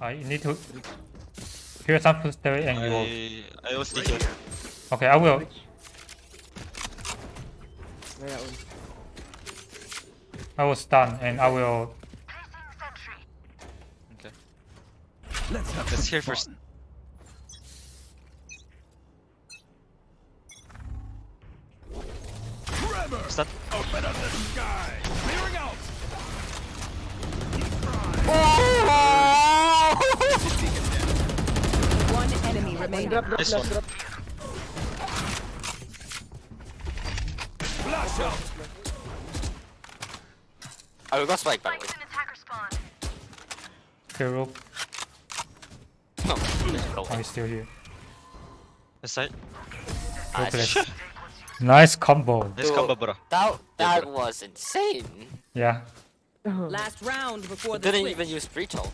Uh, I need to hear some footsteps and you will. I I will stay here. Okay, I will. I will stun and I will. Okay. Let's have Let's hear first. fun. Trevor, open up the sky. Clearing out. One enemy remaining. Drop, drop, Nice last one. drop. Flash out. I will go spike by the way. Hero. No, there's no Oh, he's still here. This side. Nice. Nice. Nice combo. Nice combo, bro. That that bro. was insane. Yeah. Last round before the Didn't switch. even use breach ult.